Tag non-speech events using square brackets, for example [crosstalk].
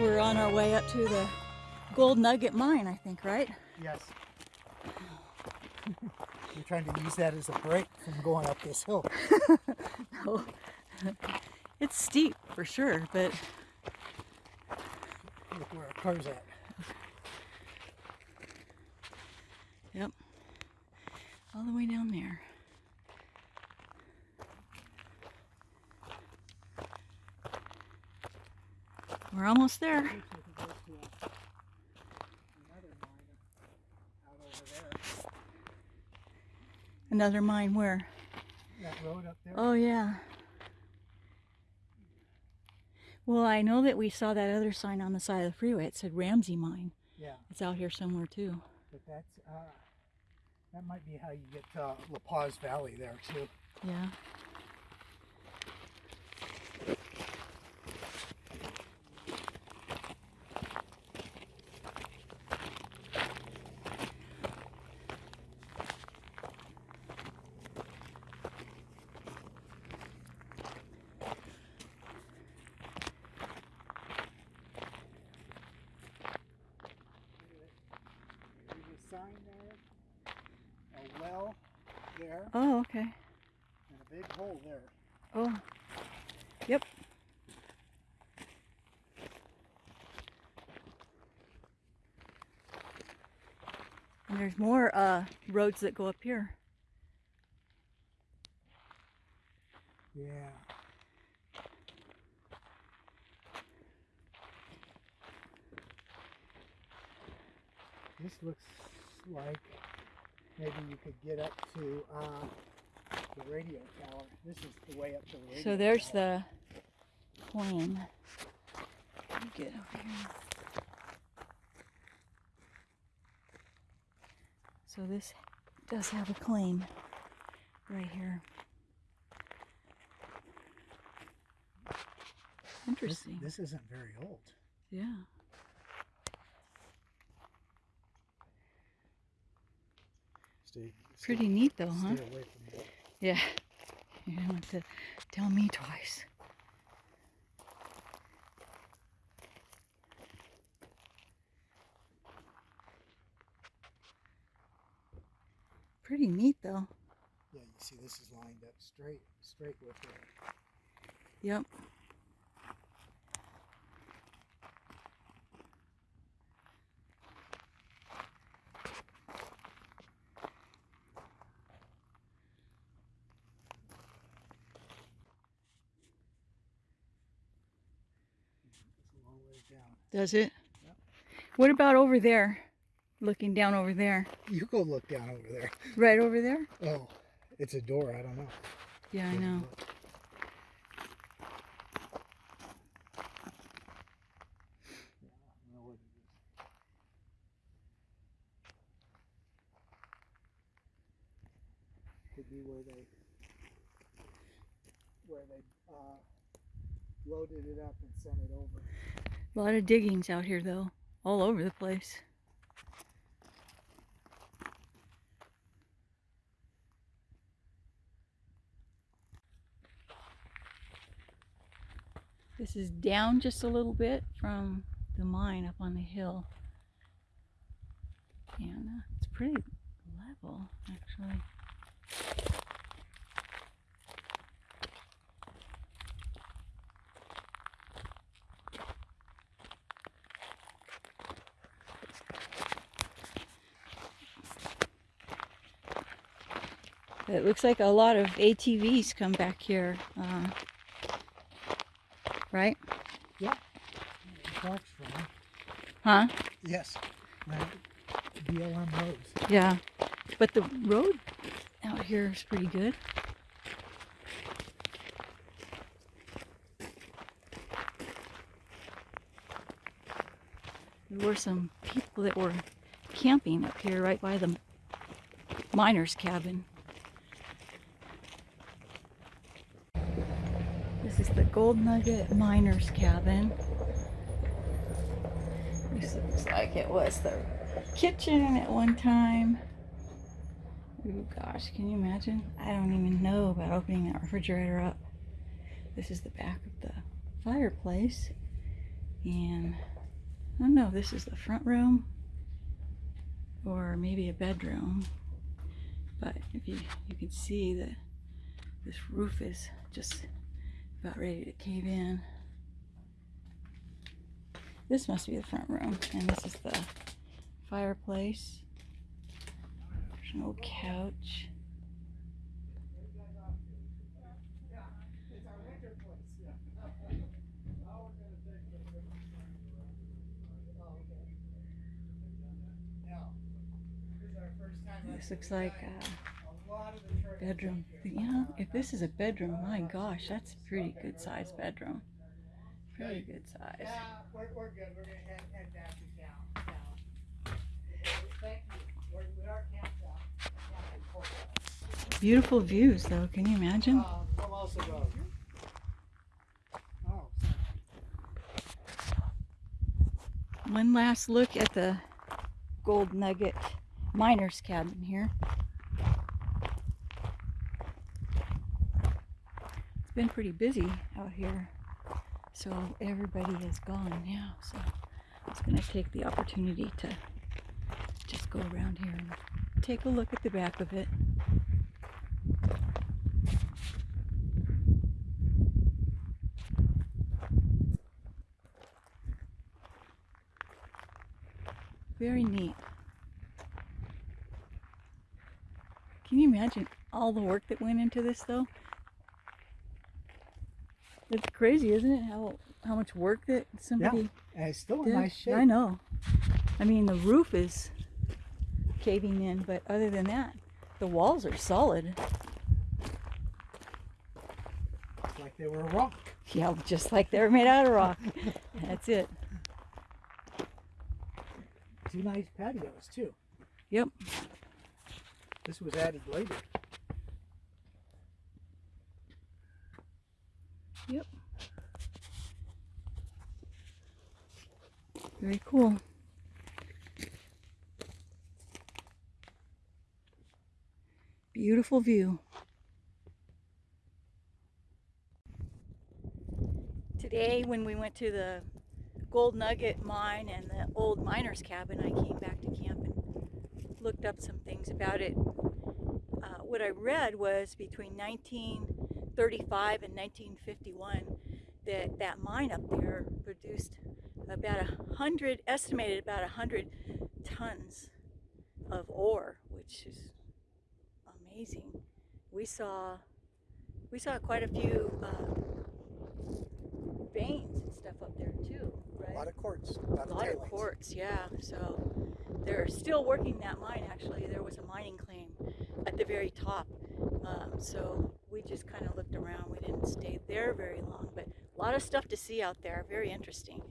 we're on our way up to the Gold Nugget Mine, I think, right? Yes. We're trying to use that as a break from going up this hill. [laughs] no. It's steep for sure, but Look where our car's at. yep. All the way down there. We're almost there. Looks like it goes to a- another mine out over there. Another mine where? That road up there. Oh, yeah. Well, I know that we saw that other sign on the side of the freeway. It said Ramsey Mine. Yeah, It's out here somewhere too. but that's uh, that might be how you get to La Paz Valley there too. Yeah. There's a sign there, a well there, Oh, okay. and a big hole there. Oh. Yep. And there's more uh, roads that go up here. Yeah. This looks like maybe you could get up to uh, the radio tower. This is the way up to the radio So there's tower. the plane. Get over here. So this does have a claim right here. This, Interesting. this isn't very old. Yeah. Stay, Pretty neat though, huh? Stay away from it. Yeah. [laughs] You don't have to tell me twice. Pretty neat though. Yeah, you see this is lined up straight, straight with it. Yep. Down. Does it? Yep. What about over there? Looking down over there. You go look down over there. Right over there? Oh, it's a door. I don't know. Yeah, I know. look. Yeah, I don't know what it is. Could be where they where they uh, loaded it up and sent it over. A lot of diggings out here though. All over the place. This is down just a little bit from the mine up on the hill. And uh, it's pretty level actually. It looks like a lot of ATVs come back here. Uh, right? Parks from Huh? yes, right. BLM roads. Yeah. But the road out here is pretty good. There were some people that were camping up here right by the miner's cabin. This is the Gold Nugget Miner's Cabin. This looks like it was the kitchen at one time. Oh gosh, can you imagine? I don't even know about opening that refrigerator up. This is the back of the fireplace. And I don't know if this is the front room or maybe a bedroom. But if you you can see that this roof is just about ready to cave in. This must be the front room, and this is the fireplace. There's an old couch. This looks like a bedroom. Know, if this is a bedroom, my gosh, that's a pretty good sized bedroom. Pretty good size. Yeah, we're, we're good. We're gonna head, head back to out. Beautiful views, though. Can you imagine? One last look at the Gold Nugget miner's cabin here. It's been pretty busy out here, so everybody is gone now. So I was going to take the opportunity to just go around here and take a look at the back of it. Very neat. Can you imagine all the work that went into this though? It's crazy, isn't it? How how much work that somebody and it's still in nice shape. I know. I mean the roof is caving in, but other than that, the walls are solid. Like they were a rock. Yeah, just like they were made out of rock. [laughs] That's it. Two nice patios too. Yep. This was added later. Yep. Very cool. Beautiful view. Today, when we went to the Gold Nugget mine and the old miner's cabin, I came back to camp and looked up some things about it. Uh, what I read was between 1935 and 1951 that that mine up there produced about a hundred, estimated about a hundred tons of ore, which is amazing. We saw, we saw quite a few uh, veins and stuff up there too, right? A lot of quartz. A lot, A lot of tailings. quartz, yeah. So they're still working that mine. Actually, there was a mining claim at the very top. Um, so we just kind of looked around. We didn't stay there very long, but a lot of stuff to see out there. Very interesting.